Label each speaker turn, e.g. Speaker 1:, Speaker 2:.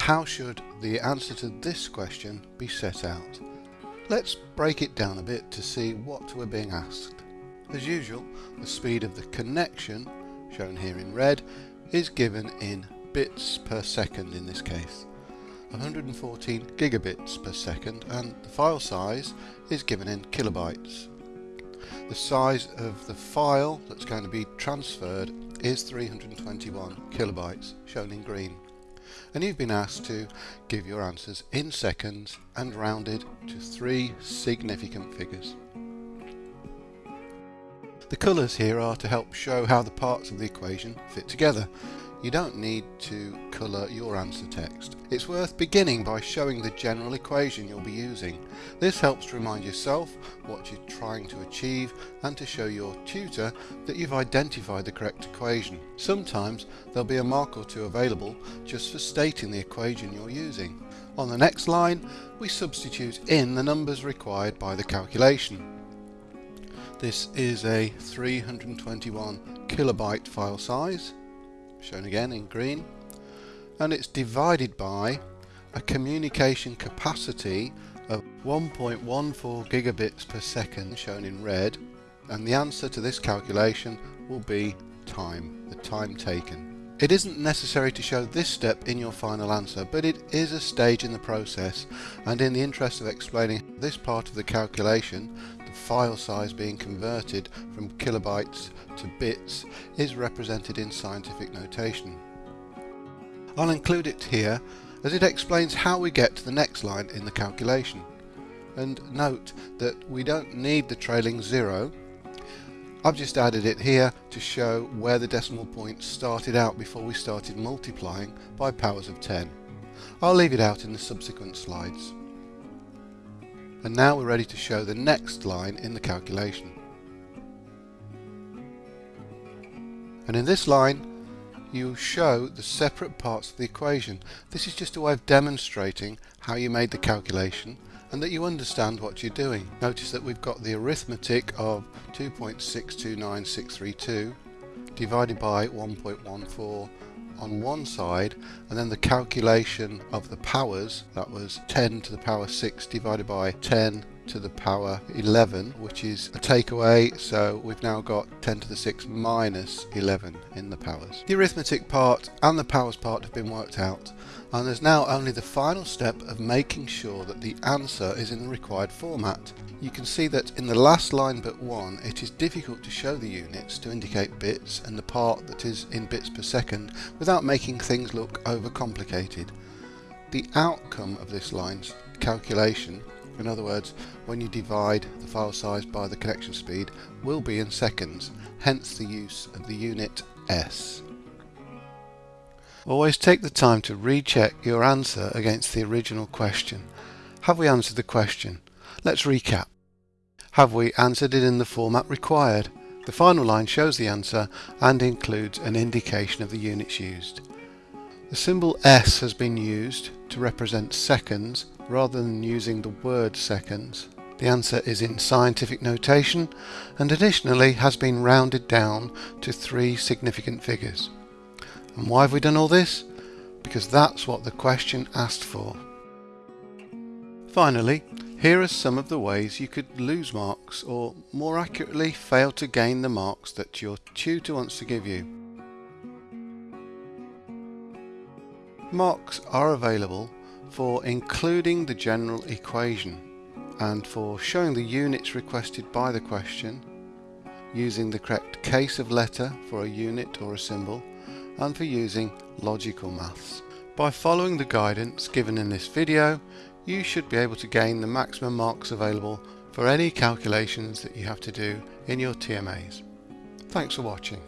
Speaker 1: how should the answer to this question be set out? Let's break it down a bit to see what we're being asked. As usual, the speed of the connection, shown here in red, is given in bits per second in this case. 114 gigabits per second and the file size is given in kilobytes. The size of the file that's going to be transferred is 321 kilobytes shown in green and you've been asked to give your answers in seconds and rounded to three significant figures. The colours here are to help show how the parts of the equation fit together you don't need to colour your answer text. It's worth beginning by showing the general equation you'll be using. This helps to remind yourself what you're trying to achieve and to show your tutor that you've identified the correct equation. Sometimes there'll be a mark or two available just for stating the equation you're using. On the next line we substitute in the numbers required by the calculation. This is a 321 kilobyte file size shown again in green. And it's divided by a communication capacity of 1.14 gigabits per second shown in red. And the answer to this calculation will be time, the time taken. It isn't necessary to show this step in your final answer, but it is a stage in the process, and in the interest of explaining this part of the calculation, the file size being converted from kilobytes to bits is represented in scientific notation. I'll include it here as it explains how we get to the next line in the calculation. And note that we don't need the trailing zero I've just added it here to show where the decimal point started out before we started multiplying by powers of 10. I'll leave it out in the subsequent slides. And now we're ready to show the next line in the calculation. And in this line you show the separate parts of the equation. This is just a way of demonstrating how you made the calculation and that you understand what you're doing. Notice that we've got the arithmetic of 2.629632 divided by 1.14 on one side and then the calculation of the powers that was 10 to the power 6 divided by 10 to the power 11 which is a takeaway so we've now got 10 to the 6 minus 11 in the powers. The arithmetic part and the powers part have been worked out and there's now only the final step of making sure that the answer is in the required format. You can see that in the last line but one it is difficult to show the units to indicate bits and the part that is in bits per second without making things look overcomplicated. The outcome of this line's calculation in other words, when you divide the file size by the connection speed will be in seconds, hence the use of the unit S. Always take the time to recheck your answer against the original question. Have we answered the question? Let's recap. Have we answered it in the format required? The final line shows the answer and includes an indication of the units used. The symbol S has been used to represent seconds rather than using the word seconds. The answer is in scientific notation and additionally has been rounded down to three significant figures. And why have we done all this? Because that's what the question asked for. Finally, here are some of the ways you could lose marks or more accurately fail to gain the marks that your tutor wants to give you. Marks are available for including the general equation and for showing the units requested by the question, using the correct case of letter for a unit or a symbol, and for using logical maths. By following the guidance given in this video, you should be able to gain the maximum marks available for any calculations that you have to do in your TMAs. Thanks for watching.